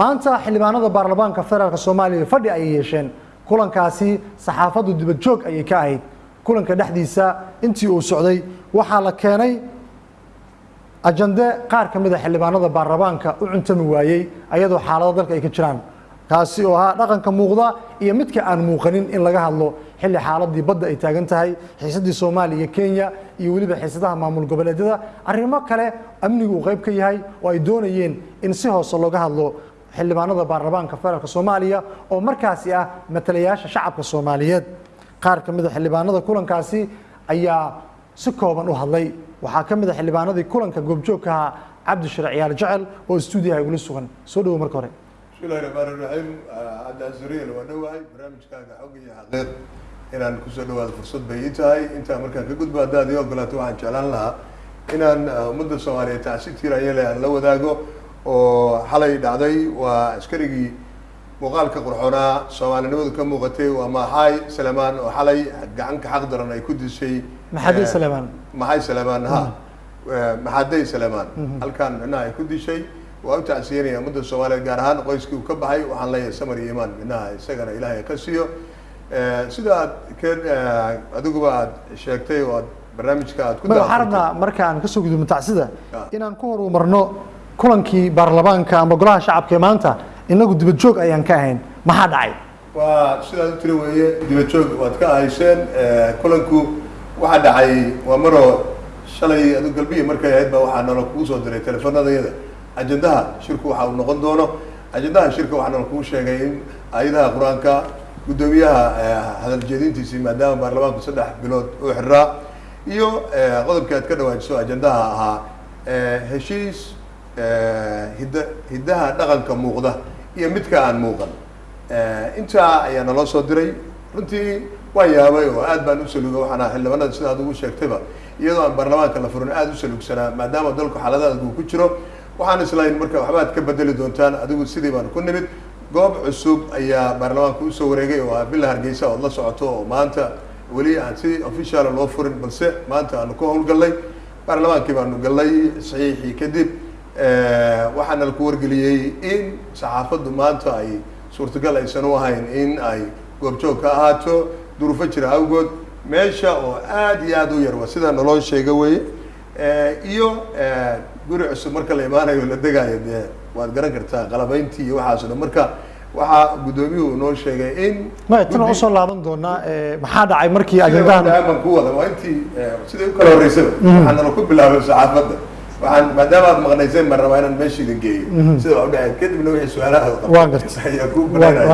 maanta xildhibaanada baarlamaanka federaalk soomaaliya fadhi ayay yeesheen. Kulankaasi saxaafaddu dibad joog ayay ka ahayd. Kulanka dhexdiisa intii uu socday waxaa la keenay ajande qaar ka mid a xildhibaanada baarlamaanka u cuntami waayey ayadoo xaalado dalka ay ka jiraan. Kaasi oo ahaa dhaqanka muuqda iyo midka aan muuqanin in laga hadlo xilli xaaladii badda ay taagan tahay xiisadii soomaaliya iyo kenya iyo weliba xiisadaha maamul goboleedyada. Arrimo kale amnigu uu qayb ka yahay oo ay doonayeen in si hoose looga hadlo xildhibaanada baarlamaanka federaalk soomaaliya oo markaasi ah matalayaasha shacabka soomaaliyeed. Qaar ka mid a xildhibaanada kulankaasi ayaa si kooban u hadlay. Waxaa ka mid a xildhibaanadii kulanka goobjoogka ahaa cabdishire ciyaal jecel oo stuudiyaha igula sugan. Soo dhawo marka hore. Bismillahi raxmaani raxiim cabdiasuriel waa dhowahay barnaamijkaaga xog iyo xaqiiq. Inaan ku soo dhawaado fursad bay ii tahay. Intaa markaan ka gudbo haddaad ii ogolaato waxaan jeclaan lahaa inaan ummadda soomaaliyeed tacsi tiirayele aan la wadaago oo xalay dhacday waa askarigii muuqaalka qurxoonaa. Soomaalinimadu ka muuqatay waa maxay salemaan oo xalay gacanka xaq daran ay ku dishay maxamed salemaan? Maxay salemaan ha. Maxaday salemaan. Halkaan micnaha ay ku dishay. Waa u tacsiyanaya ummadda soomaaliyeed gaar ahaan qoyskii uu ka baxay waxaan leeyahay samar iyo imaan micnaha isagana ilaahay ka siiyo. Sida aad ke adiguba aad sheegtay oo aad barnaamijka aad ku waxaan rabnaa marka aan ka soo gudubno tacsida inaan ku horumarno kulankii baarlamaanka ama golaha shacabka ee maanta inagu dibad joog ayaan ka ahayn. Maxaa dhacay? Waa sidaad u tiri weeye dibad joog waad ka ahayseen. Kulanku waxaa dhacay waa maroo shalay adu galbiya markay ahayd baa waxaa nalo kugu soo diray teleefanadayada ajendaha shirku waxa uu noqon doono. Ajendaha shirka waxaa nalo kugu sheegay in ayadaha qur'aanka guddoomiyaha hadal jeedintiisii maadaama baarlamaanku saddex bilood uu xiraa iyo qodobkii aad ka dhawaajiso ajendaha ahaa heshiis hidda hiddaha dhaqanka muuqda iyo midka aan muuqan. Intaa ayaa naloo soo diray. Runtii waan yaabay oo aad baan u saluga waxaan ahaa xildhibaanada sida aad ugu sheegtayba. Iyadoo aan baarlamaanka la furin aad u salugsanaa maadaama dalku xaaladaad uu ku jiro. Waxaan islayn marka waxbaad ka bedeli doontaan adigu sidii baan ku nimid. Goob cusub ayaa baarlamaanka u soo wareegay oo ah villa hargeysa ood la socoto oo maanta weli aan si officiala loo furin balse maanta aanu ka howlgallay. Baarlamaankii baanu gallay saxiixii kadib waxaana laku wargeliyey in saxaafaddu maanta ay suurtagal aysan u ahayn in ay goobjoog ka ahaato duruufo jira awgood. Meesha oo aad iyo aad u yar waa sidaa naloo sheega weye iyo guri cusub marka la imaanayo la degaayo dee waad garan kartaa qalabayntii iyo waxaas dhan marka waxaa guddoomiyuhu noo sheegay in tan waan u soo laaban doonaa eh, maxaa dhacay markii ajendahan ku wada? Waa intii siday u kala horreysaba waxaan nala ku bilaabay saxaafadda waxaan maadaama aad maqnayseen baan rabaa inaan meesha idin geeyo. Sida waa u dhacay kadibna wixii su'aalaha ayaa ku gartay.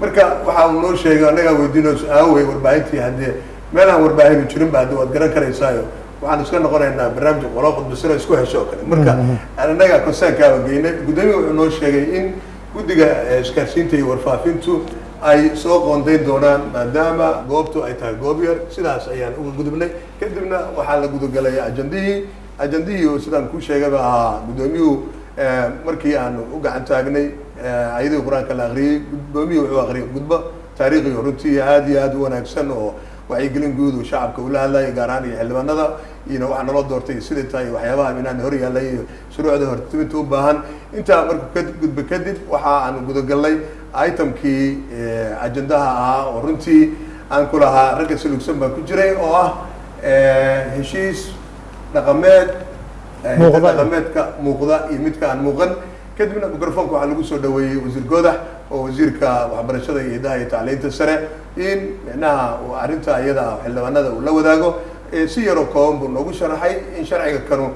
marka waxa uu noo sheegay annagaa weydiino aawey warbaahintii haddee meel aan warbaahinu jirin ba hadde waad garan karaysaayo waxaan iska noqonaynaa barnaamij qolo khudbasiro isku hesho oo kale. Marka annagaa konsaankaaba geynay guddoomiya wuxuu noo sheegay in guddiga eh, isgaarsiinta iyo warfaafintu ay soo qoondayn doonaan maadaama goobtu ay tahay goob yar sidaas ayaan uga gudubnay. Kadibna waxaa la gudagalay ajandihii ajandihii sidaan ku sheegayba ahaa guddoomiyuhu eh, markii aan u gacan taagnay eh, ayadii qur'aanka la akhriyey guddoomiyuhu wuxuu akhriyay khudbo taariikhi runtii aad iyo aad u wanaagsan oo wacyigelin guud uu shacabka ula hadlayay gaar ahaan iyo xildhibaanada. Iyona waxaa naloo doortay siday tahay waxyaabaha inaan hor yaallay iyo shuruucda hortiminta u baahan. Intaa markuu ka gudba kadib waxa aan gudagalnay itemkii ajendaha ahaa oo runtii aan ku lahaa ragga salugsan baan ku jiray oo ah heshiis dhaqameed eh, dhaqameedka muuqda iyo midka aan muuqan. Kadibna microfonka waxaa lagu soo dhaweeyey wasiir goodax oo wasiirka waxbarashada iyo hidaha iyo tacliinta sare in micnaha uu arrinta iyada ah xildhibaanada uu la wadaago si yaroo kooban buu noogu sharaxay in sharciga kanu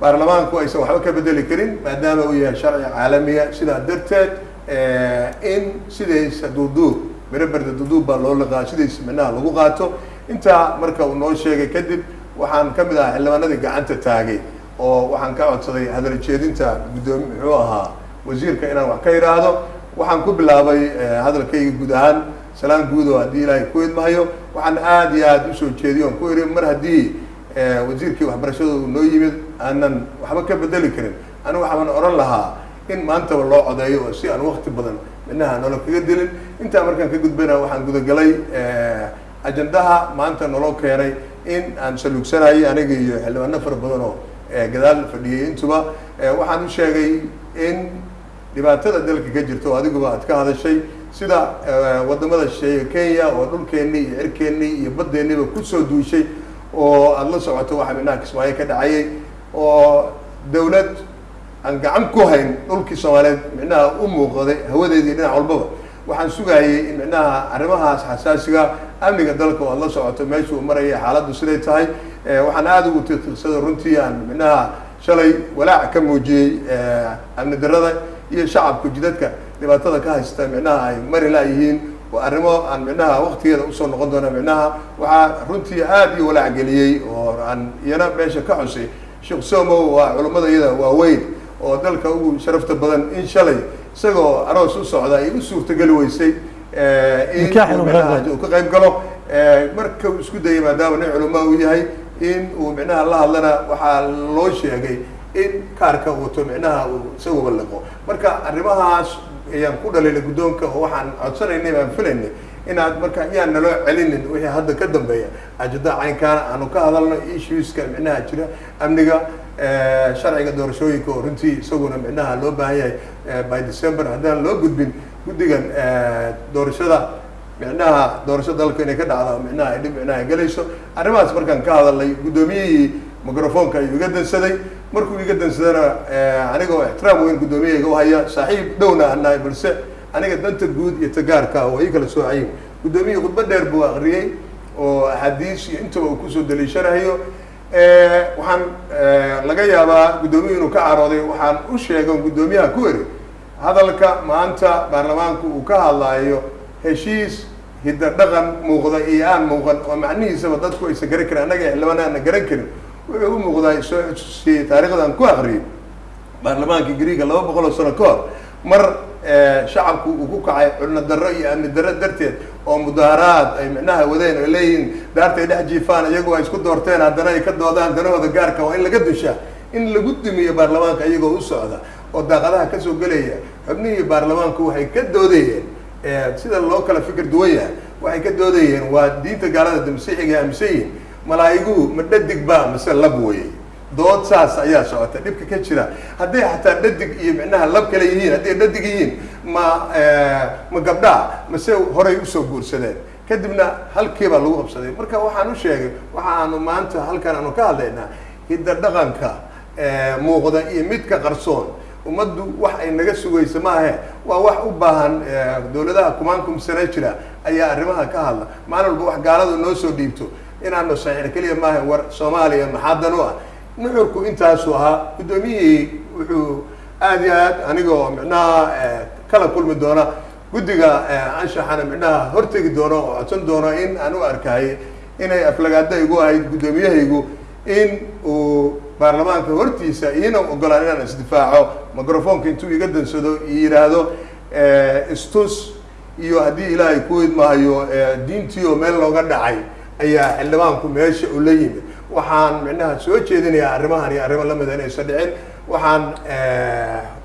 baarlamaanku aysan waxba ka bedeli karin maadaama uu yahay sharci caalamiya. Sidaa darteed eh, in sidaysa duuduub miro berde duuduub baa loo liqaa sidaysa micnaha lagu qaato. Intaa marka uu noo sheegay kadib waxaan ka mid ahaa xildhibaanadii gacanta taagay oo waxaan ka codsaday hadal jeedinta guddoomi muxuu ahaa wasiirka inaan wax ka idhaahdo waxaan ku bilaabay eh, hadalkayga guud ahaan salaan guud oo haddii ilaahay ku idmahayo. Waxaan aad iyo aad u soo jeediyo on ku iri mar haddii eh, wasiirkii waxbarashada uu noo yimid aanan waxba ka bedeli karin. Anigu waxaan oran lahaa in maantaba loo codeeyo oo si aan wakti badan minaha nolo kaga dilin. Intaa markaan ka gudbayna waxaan gudagalay eh, ajendaha maanta naloo keenay in aan saluugsanayay aniga iyo xildhibaano fara badan oo eh, gadaal fadhiyey intuba eh, waxaan u sheegay in dhibaatada dalka ka jirta oo adiguba aad ka hadashay sida waddamada shisheeye kenya oo dhulkeennii iyo cirkeennii iyo baddeeniiba ku soo duushay oo aada la socoto waxa micnaha kismaayo ka dhacayay oo dawlad aan gacan ku hayn dhulkii soomaaliyeed micnaha u muuqday hawadeedii dhinac walbaba. Waxaan sugayay in micnaha arrimahaas xasaasiga amniga dalka oo aad la socoto meesha uu maraya xaaladdu siday tahay. Waxaan aada ugu tiqtiqsada runtii aan micnaha shalay walaac ka muujiyey amni darada iyo shacabku jidadka dhibaatada ka haysta micnaha ay mari laayihiin arrimo aan micnaha waktigeeda u soo noqon doona micnaha waxaa runtii aada iyo walaac geliyey oo aan iyana meesha ka xusay. Sheekh somow waa culummada iyada waaweyn oo dalka ugu sharafta badan in shalay isagoo aroos u socda ay u suurtageli weysay in uu ka qayb galo marka uu isku dayay maadaama nin culamaa uu yahay in uu micnaha la hadlana waxaa loo sheegay in kaarka wato micnaha uu isaguba liqo marka arrimahaas ayaan ku dhalinay guddoonka oo waxaan codsanaynay baan filaynay inaad marka yaan naloo celinin wixii hadda ka dambeeya. Ajada caynkaana aanu ka hadalno issueska micnaha jira amniga sharciga doorashooyinka oo runtii isaguna micnaha loo baahan yahay by december haddaan loo gudbin guddigan doorashada micnaha doorasho dalka inay ka dhacda micnaha ay dhib micnaha gelayso. Arrimahaas markaan ka hadalnay guddoomiyihii microfonka ayuu iga dansaday. Markuu iga dansadana anigoo ixtiraam weyn guddoomiyahayga u haya saaxiib dhowna aan nahay balse aniga danta guud iyo tagaarka waa ii kala soocayin guddoomiyihii khudba dheer buu akriyey oo axaadiis iyo intaba uu ku soo daliishanayo. Waxaan laga yaabaa guddoomiyu inuu ka carooday waxaan u sheegan guddoomiyaha ku eri hadalka maanta baarlamaanku uu ka hadlaayo heshiis hidda dhaqan muuqda iyo aan muuqan oo macnihiisaba dadku aysan garan karin annaga xildhibaan aana garan karin wuxuu u muuqdaa soo si taarikhdan ku akriyay baarlamaankii griega laba boqol oo sano ka hor mar shacabku uu ku kacay culno darro iyo amni darro darteed oo mudaaharaad ay micnaha wadeen oo leeyihiin daartay dhex jiifaan iyagoo ay isku doorteen haddana ay ka doodaan danahooda gaarka waa in laga dushaa in lagu dumiyo baarlamaanka iyagoo u socda oo daaqadaha ka soo gelaya xubnihii baarlamaanku waxay ka doodayeen sida loo kala fikir duwan yahay waxay ka doodayeen waa diinta gaalada damasiixiga aaminsan yihiin malaa'igu ma dhadig ba mase lab weyey dood saas ayaa socota dhibka ka jira. Hadday xataa dhadig iyo micnaha lab kale yihiin hadday dhadig yihiin ma ma gabdhaa mase horay u soo guursadeen. Kadibna halkiibaa lagu qabsaday. Marka waxaan u sheegay waxa aanu maanta halkan aanu ka hadlaynaa hidda dhaqanka muuqda iyo midka qarsoon ummaddu wax ay naga sugayso maahe. Waa wax u baahan dawladaha kumaankum sane jira ayaa arrimaha ka hadla. Maalin walba wax gaaladu noo soo dhiibto. Inaanu saxiix keliya maaha war soomaaliya maxaadan u ah? Nuxurku intaasuu ahaa guddoomiyihii wuxuu aada iyo aad anigoo micnaha kala kulmi doona guddiga anshaxana micnaha hortegi doono oo codsan doono in aan u arkayay inay aflagaada igu ahayd guddoomiyahaygu in uu baarlamaanka hortiisa iina ogolaan inaan isdifaaco. Microfonka intuu iga dansado iyo yidhaahdo istus iyo haddii ilaahay ku idmahayo diintii oo meel looga dhacay ayaa xildhibaanku meesha uu la yimid. Waxaan micnaha soo jeedinayaa arrimahan iyo arrimo lamida inaysan dhicin. Waxaan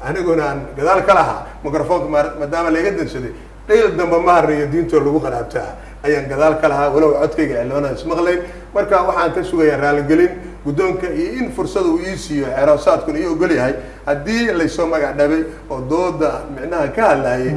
aniguna aan gadaal ka lahaa microfonka maadaama laiga dansaday dhayl damba ma harayo diintoo lagu qanaabtaa ayaan gadaal ka lahaa walow codkayga xildhibaanada ismaqlayn marka waxaan ka sugayaa raaligelin guddoonka iyo in fursada uu ii siiyo xeeroosaadkuna ii ogol yahay haddii laysoo magac dhabay oo dooda micnaha ka hadlayay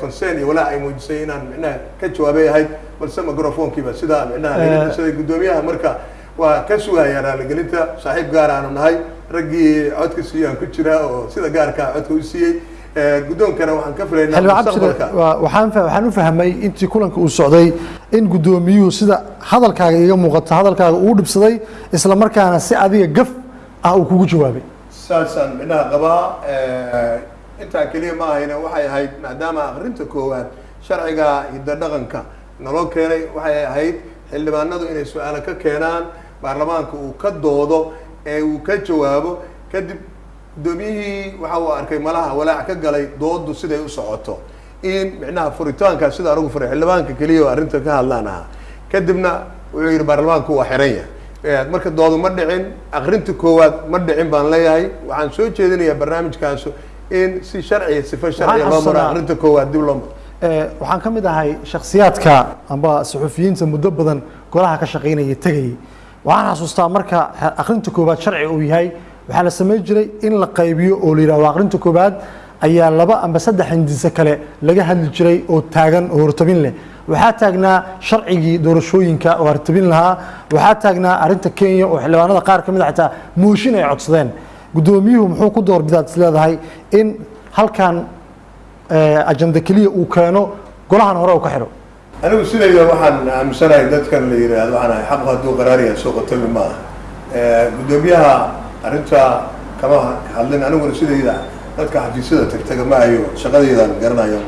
concern iyo walaac ay muujisay inaan micnaha ka jawaabay ahayd balse microfonkiiba sidaa micnaha laga dansaday guddoomiyaha marka waa ka sugayaa raaligelinta. Saaxiib gaar aanu nahay raggii codka siiyaan ku jira oo sida gaarkaa codka u siiyey guddoonkana waxaan ka filaynaa xildhibaan cabdishire waxaan u fahmay intii kulanka uu socday in guddoomiyuhu sida hadalkaaga iga muuqato hadalkaaga uu dhibsaday isla markaana si adiga gaf ah uu kugu jawaabay. Saasaan micnaha qabaa intaa keliya ma ahayna waxay ahayd maadaama akrinta koowaad sharciga hidda dhaqanka naloo keenay waxay ahayd xildhibaanadu inay su'aalo ka keenaan baarlamaanka uu ka doodo ee uu ka jawaabo kadib guddoomiyihii waxa uu arkay malaha walaac ka galay doodu siday u socoto. In micnaha furitaankaa sida anigu furay xildhibaanka keliya oo arrinta ka hadlaan ahaa. Kadibna wuxuu yihi baarlamaanku waa xiran yahay. Marka doodu ma dhicin akrinta koowaad ma dhicin baan leeyahay. Waxaan soo jeedinayaa barnaamijkaasu in si sharciya sifa sharciya loo maro akrinta koowaad dib loo maro. Waxaan ka mid ahay shaksiyaadka amba suxufiyiinta muddo badan golaha ka shaqaynaya tegayay. Waxaan xasuustaa marka akrinta koowaad sharci uu yahay waxaa la samayn jiray in la qaybiyo oo la yidhahdo akrinta koowaad ayaa laba amba saddex hindise kale laga hadli jiray oo taagan oo hortabin leh. Waxaa taagnaa sharcigii doorashooyinka oo hortabin lahaa. Waxaa taagnaa arrinta kenya oo xildhibaanada qaar ka mid a xitaa mooshin ay codsadeen. Guddoomiyuhu muxuu ku doorbidaad is leedahay in halkan ajanda keliya uu keeno golahan hore uu ka xidho anigu sidayda waxaan aaminsanahay dadkan la yidhaahdo waxaan ahay xaqu hadduu qaraariya soo qotami ma aha. Guddoomiyaha arrinta kama hadlin aniguna sidayda. Dadka xafiisyada tagtaga ma hayo shaqadeydaan garanayo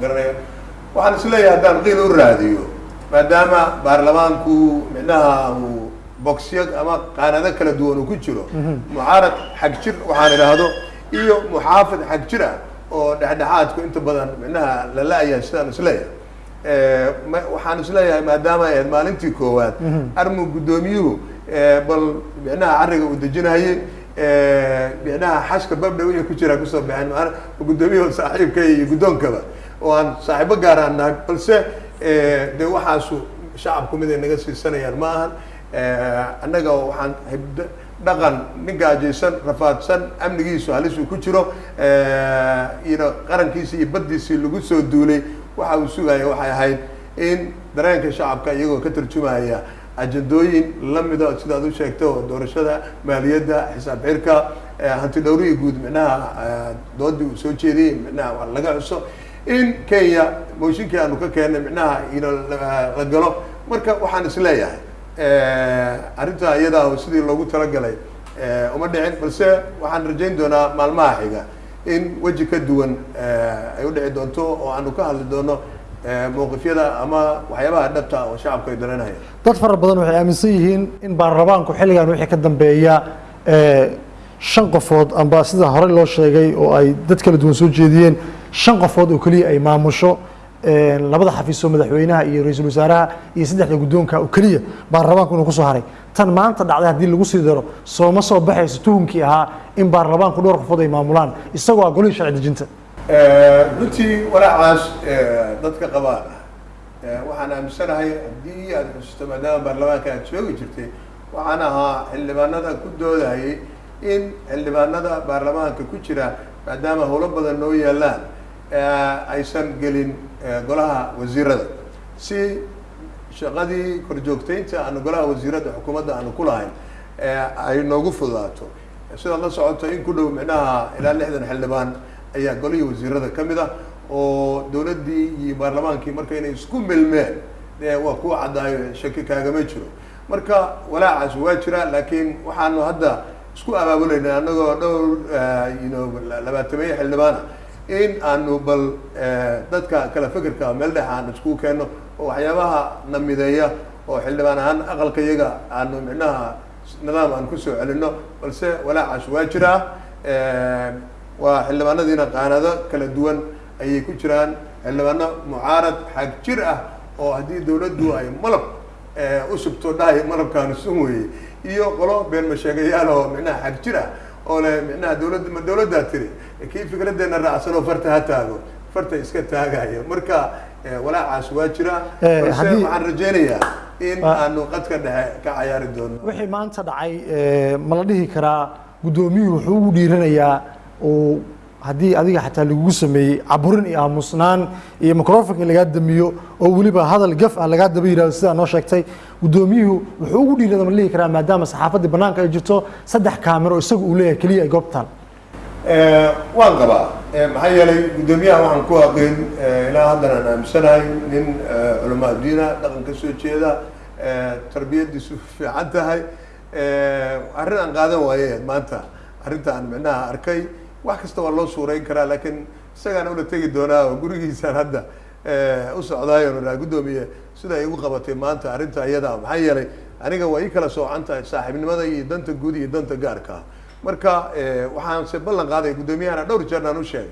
garanayo. Waxaan is leeyahay haddaan qiil u raadiyo maadaama baarlamaanku micnaha uu bogsyo ama qaanado kala duwan uu ku jiro mucaarad xag jir waxaan idhaahdo iyo muxaafid xag jir ah oo dhexdhexaadku inta badan micnaha la la-yahay sidaan is leeyahay waxaan is leeyahay maadaama ay ahayd maalintii koowaad armu guddoomiyuhu bal micnaha carriga uu dejinayay micnaha xashka babdha wixii ku jira ku soo baxeen guddoomiyuhu saaxiibka iyo guddoonkaba oo aan saaxiibo gaaraan nahay balse de waxaasu shacabku mid ay naga siisanayaan ma ahan annaga waxaan hibd dhaqan nin gaajaysan rafaadsan amnigiisu halis uu ku jiro ino qarankiisii iyo baddiisii lagu soo duulay waxa uu sugaya waxay ahayd in dareenka shacabka iyagoo ka tarjumaya ajandooyin lamida sidaad u sheegtay oo doorashada maaliyadda xisaab xirka hanti dhowrihii guud micnaha doodii uu soo jeediyey micnaha laga xuso in kenya mooshinkii aanu ka keennay micnaha ino la galo marka waxaan is leeyahay arrintaa iyadaa sidii loogu talagalay uma dhicin balse waxaan rajayn doonaa maalmaha xiga in weji ka duwan ay u dhici doonto oo aanu ka hadli doono mowqifyada ama waxyaabaha dhabta oo shacabku ay dareynayaan dad fara badan waxay aaminsan yihiin in baarlamaanku xilligan wixii ka dambeeya shan qofood amba sida hore loo sheegay oo ay dad kala duwan soo jeediyeen shan qofood oo keliya ay maamusho labada xafiis oo madaxweynaha iyo ra'iisul wasaaraha iyo saddexda guddoonka oo keliya baarlamaanku inuu ku soo haray. Tan maanta dhacday haddii lagu sii daro sooma soo baxayso tuhunkii ahaa in baarlamaanku dhowr qofood ay maamulaan isagoo ah golihii sharci dejinta runtii walaacaas dadka qabaan waxaan aaminsanahay haddii aad xusuusto maadaama baarlamaanka aad joogi jirtay waxaan ahaa xildhibaanada ku doodayay in xildhibaanada baarlamaanka ku jira maadaama howlo badan noo yaalaan aysan gelin golaha wasiirada. Si shaqadii korjoogteynta aanu golaha wasiirada xukuumadda aanu ku lahayn ay noogu fududaato. Sidaad la socoto in ku dhow micnaha ilaa lixdan xildhibaan ayaa golihii wasiirada ka mid ah oo dowladdii iyo baarlamaankii marka inay isku milmeen waa kuwa caddaayo shaki kaagama jiro. Marka walaacaas waa jira laakiin waxaanu hadda isku abaabulayna anagoo dhowr yno labaatameeye xildhibaana in aanu bal dadka kala fekerka meel dhex aanu iskugu keenno oo waxyaabaha na mideeya oo xildhibaan ahaan aqalka iyaga aanu micnaha nidaam aan ku soo celino balse walaacaas waa jiraa waa xildhibaanadiina qaanado kala duwan ayay ku jiraan. Xildhibaano mucaarad xag jir ah oo haddii dawladdu ay malab u subto dhahay malabkaanu sun weeye iyo qolo been masheegayaal oo micnaha xag jir ah oo le micnaha dawladda ma dawladdaa tiri kii fikradeena raacsan oo farta ha taago farta iska taagaya. Marka walaacaas waa jira. Balse waxaan rajeynayaa in aanu qadka dhexe ka cayaari doono. Wixii maanta dhacay ma la dhihi karaa guddoomiyuhu wuxuu ugu dhiiranayaa oo haddii adiga xataa lagugu sameeyey caburin iyo aamusnaan iyo microfonka lagaa damiyo oo weliba hadal gaf ah lagaa daba yihahdo sidaa noo sheegtay guddoomiyuhu wuxuu ugu dhiirada ma la dhihi karaa maadaama saxaafaddii banaanka ay jirto saddex kaamiro isaga uu leeyahay keliya ay goobtaan. Waan qabaa. Maxaa yeelay guddoomiyaha waxaan ku aqin ilaa haddan aan aaminsanahay nin culamaa dhaqan ka soo jeeda tarbiyadiisu fiican tahay. Arrin aan qaadan waaye maanta arrinta aan micnaha arkay wax kasta waa loo suurayn karaa laakiin isagaan ula tegi doonaa oo gurigiisaan hadda u socdaayo aa guddoomiye sida ay igu qabatay maanta arrinta iyada. Maxaa yeelay aniga waa ii kala soocan tahay saaxiibnimada iyo danta guud iyo danta gaarka. Marka waxaan se ballan qaaday guddoomiyahana dhowr jeer u sheegay.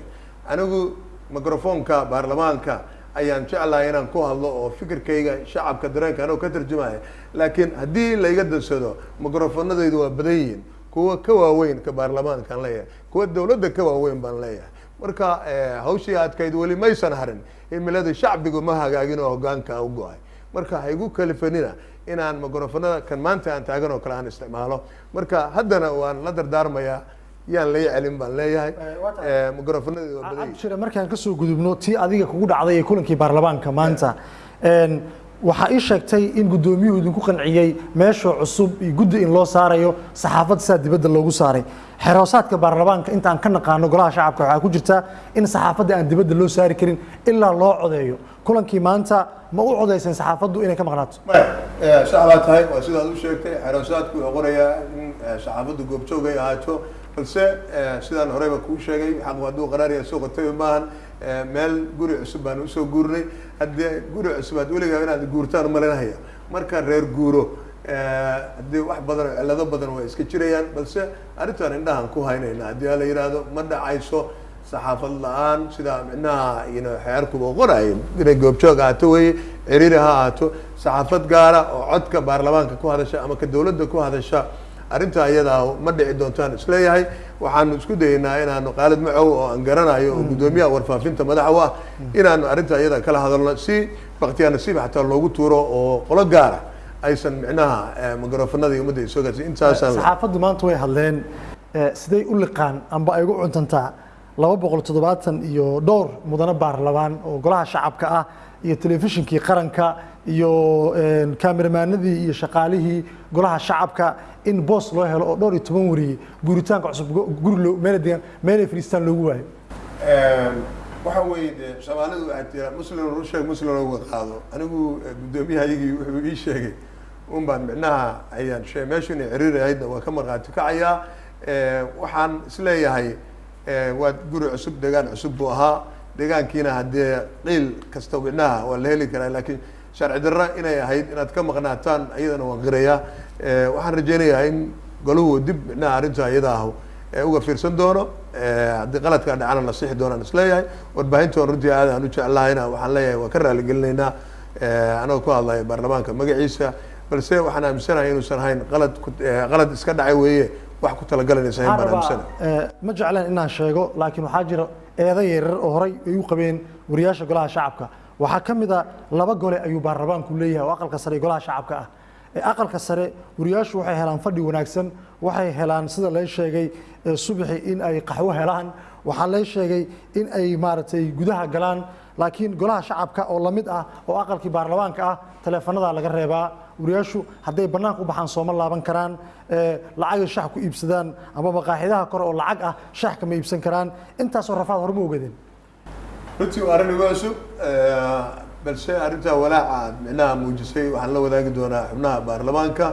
Anigu microfonka baarlamaanka ayaan jeclahay inaan ku hadlo oo fikirkayga shacabka dareenka anoo ka tarjumaya laakiin haddii layga dansado microfonadaydu waa badan yihiin kuwa ka waaweyn ka baarlamaankaan leeyahay. Kuwa dawladda ka waaweyn baan leeyahay. Marka hawshii adkayd weli maysan harin. Himilada shacbigu ma hagaagin oo hogaanka u go'ay. Marka ha igu kalifanina inaan microfonada kan maanta aan taagan oo kale aan isticmaalo. Marka haddana waan la dardaarmayaa yaan lay celin baan leeyahay. Eh. Eh, cabdishire markaan ka soo gudubno tii adiga kugu dhacday ee kulankii baarlamaanka maanta waxaa ii sheegtay in guddoomiyuhu idinku qanciyey meesha cusub iyo guddi in loo saarayo saxaafadda sidaa dibadda loogu saaray. Xeroosaadka baarlamaanka intaan ka naqaano golaha shacabka waxaa ku jirta in saxaafadda aan dibadda loo saari karin ilaa loo codeeyo. Kulankii maanta ma u codeyseen saxaafaddu inay ka maqnaato? Eh, sax baa tahay waa sidaad u sheegtay. Xeroosaadku wuxuu in eh, saxaafaddu goobjoog ahaato balse eh, sidaan horeyba kuu sheegay xaq hadduu qaraariya soo qotay maahan meel guri cusub baan u soo guurnay. Haddii guri cusub aad weligaa inaad guurtaan umalinahaya marka reer guuro haddii wax badan oo cillado badan waa iska jirayaan balse arrintan indhahan ku haynayna. Haddii la yidhaahdo ma dhacayso saxaafad la'aan sida micnaha xeerkuba qorayo inay goobjoog ahaato weye ciriiri ha ahaato. Saxaafad gaara oo codka baarlamaanka ku hadasha ama ka dowladda ku hadasha arrintaa iyadaa ma dhici doontaan is leeyahay waxaanu isku dayeynaa inaanu qaalid macow oo aan garanayo oo guddoomiyaha warfaafinta madaxa u ah inaanu arrintaa iyada kala hadalno si baktiyaa nasiib xataa loogu tuuro oo qolo gaara aysan micnaha eh, mikrafonada iyo ummadda soo gaarsiin. Intaasaan saxaafaddu maanta way hadleen. Eh, siday u liqaan amba ay ugu cuntantaa laba boqol toddobaatan iyo dhowr mudane baarlamaan oo golaha shacabka ah iyo telefishinkii qaranka iyo een, kaameramanadii iyo shaqaalihii golaha shacabka in boos loo helo oo dhowr iyo toban wariyey guuritaanka cusub guri loo meela degan meelay fadhiistaan loogu waayo. Waxa weeye dee soomaalidu waxay tiraa muslim ru sheeg muslim uga qaado. Anigu eh, guddoomiyahayagii wuxuu ii sheegay un baan micnaha ayaan shee meeshu inay ciriiri ahaydna waa ka markhaati kacayaa. Eh, waxaan is leeyahay eh, waa guri cusub deegaan cusub buu ahaa. Deegaankiina haddee qiil kasta micnaha waa la heli karaa laakiin sharci darra inay ahayd inaad ka maqnaataan iyadana waan qirayaa Eh, waxaan rajeynayaa in golahu dib micnaha arrinta iyada ah uga fiirsan doono. Eh, haddii qaladkaa dhacana la sixi doonaan is leeyahay. Warbaahintoon runtii aad aan u jeclahayna waxaan leeyahay waa ka raaligelinaynaa. Anagoo ku hadlaya baarlamaanka magaciisa. Balse waxaan aaminsanahay inuusan ahayn qalad qalad iska dhacay weeye wax ku talagalanaysa ahayn baan Waxaan aaminsanahay. ma jeclaan inaan sheego laakiin waxaa jira eedo yaryar oo horey ay u qabeen wariyaasha golaha shacabka waxaa ka mid a laba gole ayuu baarlamaanku leeyahay oo aqalka sare iyo golaha shacabka ah. Aqalka sare wariyaashu waxay helaan fadhi wanaagsan waxay helaan sida la sheegay eh, subaxi in ay qaxwo helaan waxaa la sheegay in ay maaragtay gudaha galaan. Laakiin golaha shacabka oo la mid ah oo aqalkii baarlamaanka ah taleefanada laga reebaa. Wariyaashu hadday banaanka u baxaan sooma laaban karaan lacagay shax ku iibsadaan ama maqaaxidaha kore oo lacag ah shax kama iibsan karaan. Intaasoo rafaad horma ogadeen runtii waa arrin igu cusub. Balse arrintaa walaaca aad micnaha muujisay. Waxaan la wadaagi doonaa xubnaha baarlamaanka.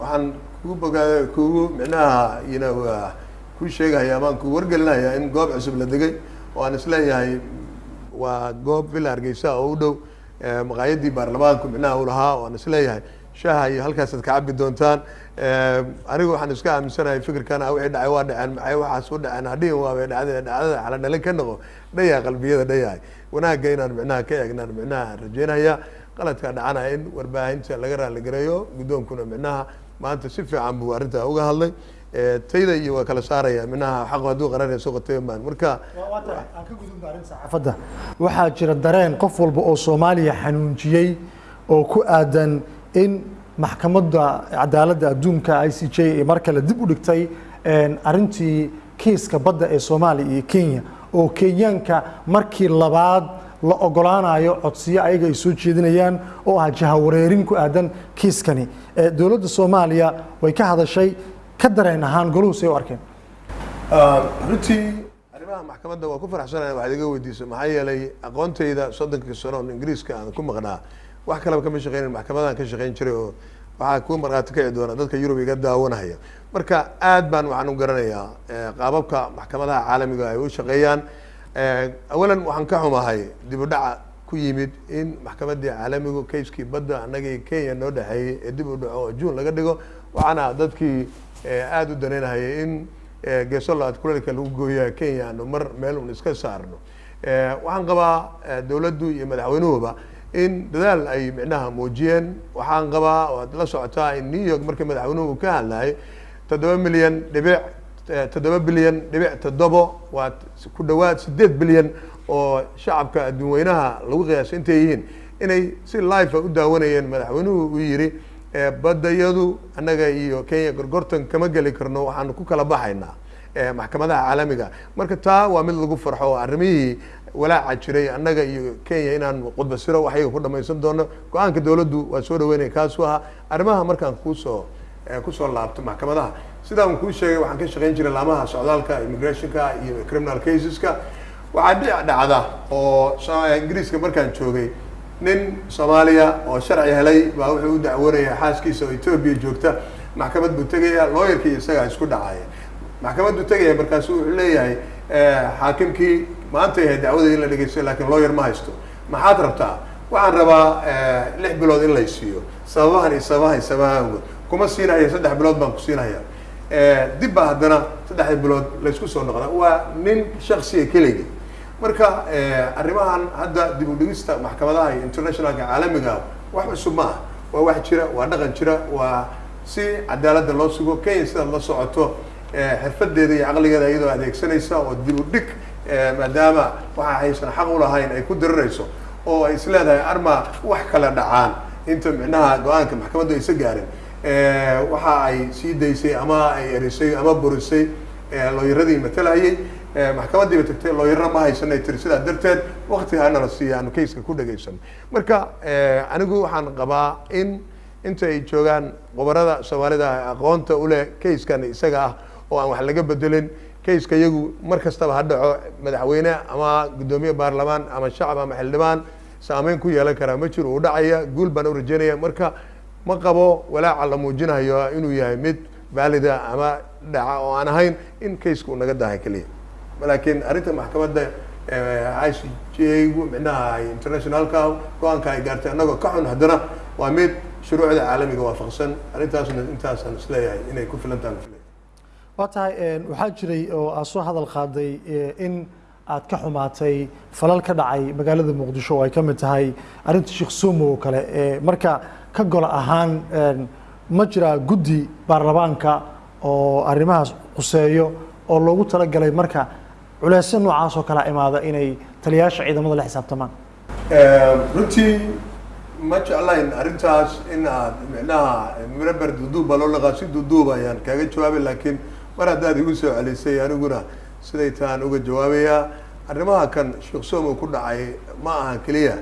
Waxaan kugu bogaada kugu micnaha you know, ah, ku sheegahaya amaan ku wargelinaya in goob cusub la degay. Oo aan is leeyahay waa goob villa hargeysa oo u dhow. Maqaayadii baarlamaanku micnaha u lahaa oo aan is leeyahay shaha iyo halkaasaad ka cabi doontaan. Eh, anigu waxaan iska aaminsanahay fikirkan wixii dhacay waa dhaceen maxay waxaas u dhaceen. Hadhihin waabay dhacdeen dhacdada xala dhalin ka noqo dhayaa qalbiyada dhayahay wanaagga inaan micnaha ka eegnaan micnaha rajeynaya qaladka dhacana in warbaahinta laga raaligareeyo guddoonkuna micnaha maanta si fiican buu arrintaa uga hadlay. Eh, tayda iyo waa kala saaraya micnaha xaqu hadduu qararaya soo qotay baan marka aan ka gudubno arrin saxaafadda. Waxaa jira dareen qof walba oo soomaaliya xanuunjiyey oo ku aadan in maxkamadda cadaaladda adduunka i c j ee mar kale dib u dhigtay een, arrintii kiiska badda ee soomaaliya iyo kenya oo kenyaanka markii labaad la ogolaanayo codsiyo ayaga ay soo jeedinayaan oo ah jahawareerin ku aadan kiiskani. Dowladda soomaaliya way ka hadashay ka dareen ahaan goluhu say u arkeen. Ah, runtii arrimaha maxkamadda waa ku faraxsanahay waxaad iga weydiisay maxaa yeelay aqoontayda soddonkii sano oo ingiriiska aan ku maqnaa wax kaleba kama shaqeynin maxkamadaan ka shaqeyn jiray oo waxaa ku markhaati kici doona dadka yurub iga daawanaya. Marka aad baan waxaan u garanayaa eh, qaababka maxkamadaha caalamiga ay u shaqeeyaan. Eh, awalan waxaan ka xumahay dib u dhaca ku yimid in maxkamaddii caalamigu kayskii badda annagii kenya noo dhexeeyey ee dib u dhaco oo juun laga dhigo. Waxaana dadkii eh, aada u danaynahayay in geeso labaad kuleelka lagu gooyaa kenya aanu mar meel un iska saarno. Waxaan qabaa dowladdu iyo madaxweynuhuba in dadaal ay micnaha muujiyeen. Waxaan qabaa waad la socotaa in new york markii madaxweynuhu ka hadlayay toddoba milyan dhibic eh, toddoba bilyan dhibic toddobo waa ku dhawaad sideed bilyan oo shacabka adduun weynaha lagu qiyaasay intay yihiin. Inay si life u daawanayeen madaxweynuhu uu yidhi Eh, baddayadu annaga iyo kenya gorgortan kama geli karno waxaanu ku kala baxaynaa eh, maxkamadaha caalamiga. Marka taa waa mid lagu farxo arrimihii walaaca jiray annaga iyo kenya inaan qudbasiro waxyaga ku dhamaysan doono. Go'aanka dowladdu waa soo dhaweynaya kaasu ahaa arrimaha markaan kuusoo eh, ku soo laabto maxkamadaha. Sidaan kuu sheegay waxaan ka shaqayn jiray laamaha socdaalka immigrationka iyo criminal caseska. Waxaa dhic dhacda oo ingiriiska markaan joogay nin soomaaliya oo sharci helay baa wuxuu u dacwoonaya xaaskiisa oo etoobiya joogta. Maxkamad buu tegaya looyarkii isagaa isku dhacaya maxkamad buu tegaya markaasu wuxuu leeyahay eh, xaakimkii maanta dacwada in la dhegeysto laakiin looyar ma haysto. Maxaad rabtaa? Waxaan rabaa eh, lix bilood in lay siiyo. Sababahan iyo sababahan iyo sababahan kuma siinaya saddex bilood baan ku siinaya Eh, dib baa haddana saddexda bilood laysku soo noqda waa nin shaksiga keligii marka eh, arrimahan hadda dib u dhigista maxkamadaha iyo internationalka caalamiga wax cusub ma ah waa wax jira waa dhaqan jira waa si cadaaladda loo sugo. Kenya sidaad la socoto xirfadeeda iyo caqligeeda iyadoo adeegsanaysa oo dib u dhig maadaama waxa aysan xaq u lahayn ay ku dirirayso oo ay isleedahay arma wax kala dhacaan. Inta micnaha go'aanka maxkamaddu aysa gaarin Eh, waxa ay sii daysay ama ay erisay ama burisay eh, looyaradii matalayay Eh, maxkamadiiba tagtay looyarna ma haysanay. Tiri sidaa darteed wakti hana la siiya aanu kayska ku dhageysano marka eh, anigu waxaan qabaa in inta ay joogaan qobarada soomaalida aqoonta uleh kayskan isaga ah oo aan wax laga bedelin kayska iyagu mar kastaba ha dhaco madaxweyne ama guddoomiye baarlamaan ama shacab ama xildhibaan saameyn ku yeelan karaa. Ma jiro uu dhacaya guul baan u rajeynaya marka ma qabo walaaca la muujinayo inuu yahay mid vaalida ama dhaca oo aan ahayn in kaysku naga dahay keliya laakiin arrinta maxkamadda i c j-gu micnaha internationalka go'aanka ay gaartay annagoo ka xun haddana waa mid shuruucda caalamiga waafaqsan. Arrintaasna intaasaan is leeyahay inay ku filan tahan filay waa tahay waxaa jiray oo aad soo hadal qaaday eh, in aad ka xumaatay falal ka dhacay magaalada muqdisho oo ay ka mid tahay arrinta sheekh sumo oo kale eh, marka ka gol ahaan ma jiraa guddi baarlamaanka oo arrimahaas quseeyo oo loogu talagalay marka culeysyo noocaas oo kala imaada inay taliyayaasha ciidamada la xisaabtamaan. Runtii ma jeclayn arrintaas in aad micnaha miraber duduuba loo laqaa si duduuba ayaan kaaga jawaabay laakiin mar haddaad igu soo celisay aniguna siday taan uga jawaabayaa arrimaha kan sheekh somo ku dhacay ma aha keliya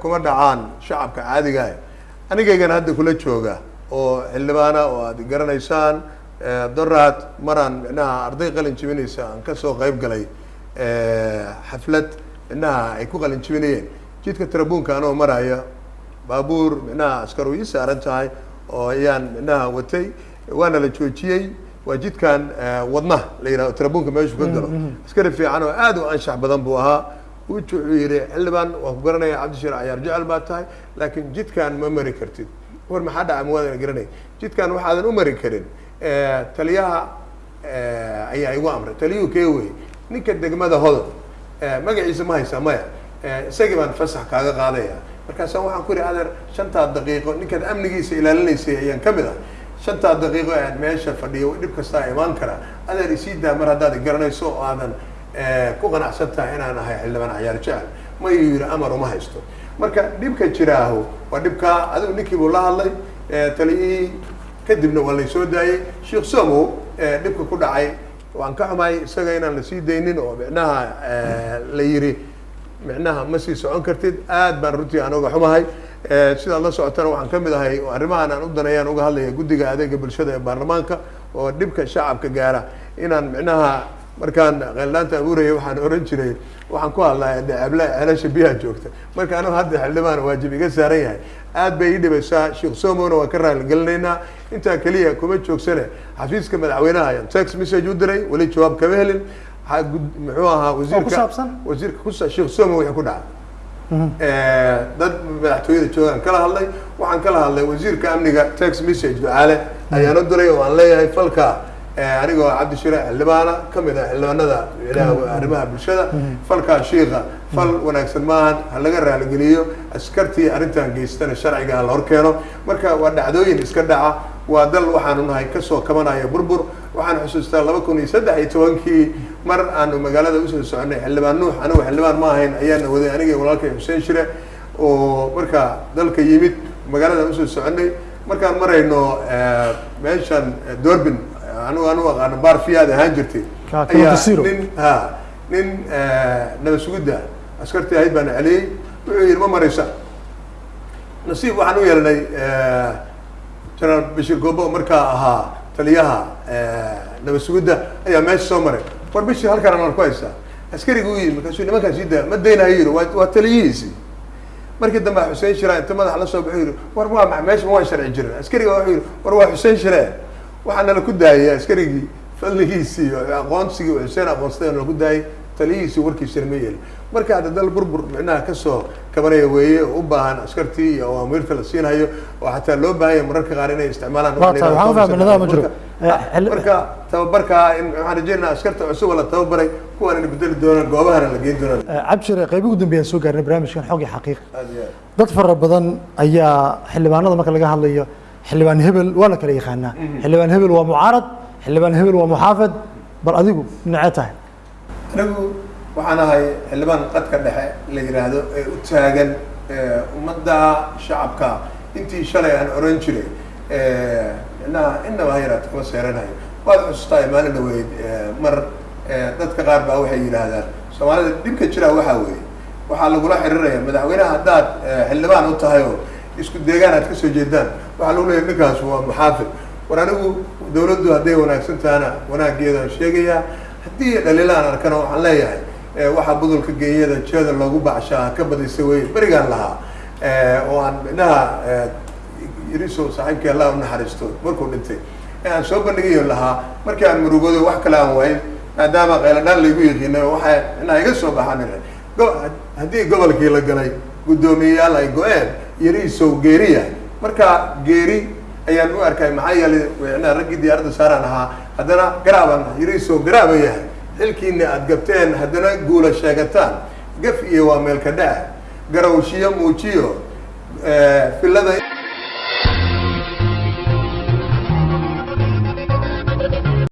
kuma dhacaan shacabka caadiga ah. Anigaygana hadda kula jooga oo xildhibaana oo aad garanaysaan doraad maraan micnaha arday qalin jibinaysa aan ka soo qayb galay xaflad micnaha ay ku qalin jibinayeen jidka tarabuunka anoo maraya baabuur micnaha askar ii saaran tahay oo ayaan micnaha watay waana la joojiyey waa jidkan eh, wadnaha la yidhahdo tarabuunka meeshu ka galo askari fiican oo aad u anshax badan buu ahaa. Wuxuu yidhi xildhibaan waan ku garanaya cabdishir cayaar jecel baa tahay. Laakiin jidkan ma mari kartid. War maxaa dhaca mawaadan garanay. Jidkan waxaadan u mari karin. Eh, taliyaha eh, ayaa igu amray. Taliyuhu kee wey ninka degmada eh, magaciisa ma haysaa maya. Isagii baan fasax kaaga qaadaya. Markaasa waxaan ku ihi adeer shantaa daqiiqo ninkaad amnigiisa ilaalinaysay ayaan ka mid ah shantaa daqiiqo aan meesha fadhiyo dhib kastaa imaan karaa adeer isii daa mar haddaad garanayso oo aadan ku qanacsan tahay inaan ahay xildhibaan cayaar jecel ma iyuu yidhi amar uma haysto marka dhibka jiraahu waa dhibkaa adigu ninkii buu la hadlay taliyihii kadibna waa lay soo daayey sheekh somow eh, dhibka ku dhacay waan ka xumahay isaga inaan la sii daynin oo micnaha la yiri micnaha ma sii socon kartid aad baan runtii aan uga xumahay sidaad la socotana waxaan ka mid ahay arrimahan aan u danayaan uga hadlaya guddiga adeega bulshada ee baarlamaanka oo dhibka shacabka gaara. Inaan micnaha markaan qeeldhaanta abuuraya waxaan oran jiray waxaan ku hadlaya deceble celasha biyaha joogta. Marka anigu hadda xildhibaan waajib iga saaran yahay. Aad bay ii dhibaysaa sheekh somona waan ka raaligelinaynaa. Intaa keliya kuma joogsane xafiiska madaxweynaha ayaan text message u diray weli jawaab kama helin. Muxuu ahaa wasiirka wasiirka kusa sheekh somo wixii ku dhacay. Eh, dad madaxtooyada joogaan kala hadlay. Waxaan kala hadlay wasiirka amniga text message ducaale. Ayaan u diray oo aan leeyahay falka eh, anigoo cabdishire xildhibaana ka mid ah xildhibaanada arrimaha bulshada. Falkaa shiika fal wanaagsan maahan ha laga raaligeliyo askartii arrintan geystana sharciga ha la horkeeno. Marka waa dhacdooyin iska dhaca waa dal waxaanu nahay ka soo kabanaya burbur. Waxaan xusuustaa laba kun iyo saddex iyo tobankii mar aanu magaalada u soo soconay xildhibaan nuux anigu xildhibaan ma ahayn ayaana waday aniga iyo walaalkay xuseen shire oo markaa dalka yimid magaalada u soo soconay markaan marayno meeshan dorbin anigu anu aqaano bar fiyaad ahaan jirtay. Ayaa nin ha nin nabad sugidda askartii ahayd baan celiyey wuxuu yidhi ma maraysa. Nasiib waxaan u yeelnay generaal bashir goobo oo markaa ahaa taliyaha nabad sugidda ayaa meesha soo maray war bishir halkaan aan ku haystaa askarigu u yimi markaasuu nimankaan sii daa ma daynayo yidhi waa waa taliyihiisi. Markii dambe xuseen shiraan inta madax la soo baxo yidhi war waa ma meesha ma waan sharci jirin. Askariga wuxuu yidhi war waa xuseen shiree waxaa nala ku daayay askarigii fadligiisii aqoonsigii oo xuseen aqoonsaday nala ku daayay taliyihiisii warkiisana ma yeelin. Marka hadda dal burbur micnaha ka soo kabanaya weeye oo u baahan askartii iyo awaamiirta la siinhayo oo xataa loo baahan yahay mararka qaar inay isticmaalaan Marka- Eh, xilli- marka tababarkaa in waxaan rajeynaa askarta cusub oo la tababaray kuwaan ina bedeli doonaan goobahana la geyn doonaan. Cabshire qaybi ugu dambeeyaan soo gaarnay barnaamijkan xog iyo xaqiiq. Aad iyo aad. Dad fara badan ayaa xildhibaanada marka laga hadlayo xildhibaan hebel waa la kala yaqaanaa. Xildhibaan hebel waa mucaarad xildhibaan hebel waa muxaafid bal adigu dhinacee tahay. Anigu waxaan ahay xildhibaan qadka dhexe la yidhaahdo ee u taagan ummadda shacabka. Intii shalay aan oran jiray ee, inaha inaba ha yaraata kuma seeranayo waad xusuustaa maalin dhaweyd mar dadka qaar baa waxay yidhaahdaan soomaalida dhibka jira waxaa weeye waxaa lagula xiriiraya madaxweynaha haddaad xildhibaan u tahay oo isku deegaan aad ka soo jeedaan waxaa lagu leeyahay ninkaas waa muxaafid war anigu dawladdu hadday wanaagsan tahana wanaaggeedaan sheegayaa haddii dhaliilaan arkana waxaan leeyahay ee, waxaa budulka geeyada jeeda loogu bacshaa ka badisa weye berigaan lahaa oo aan midnaha iriso saaxiibkii allah u naxariisto. Markuu dhintay ee aan soo bandhigayo lahaa markii aan murugoodo wax kale aan wayn maadaama qayladhaan laygu yiqiinay waxaa inaa iga soo baxaan haddii gobolkii la galay guddoomiyeyaal ay go-een yariisow geeriya marka geeri ayaan u arkay maxaa yeelay micnaha raggii diyaaradda saaraan ahaa haddana garaaban yariisow garaaba yahay. Xilkiina aad gabteen haddana guula sheegataan. Gaf iyo waa meelka dhac garawshiyo muujiyo filada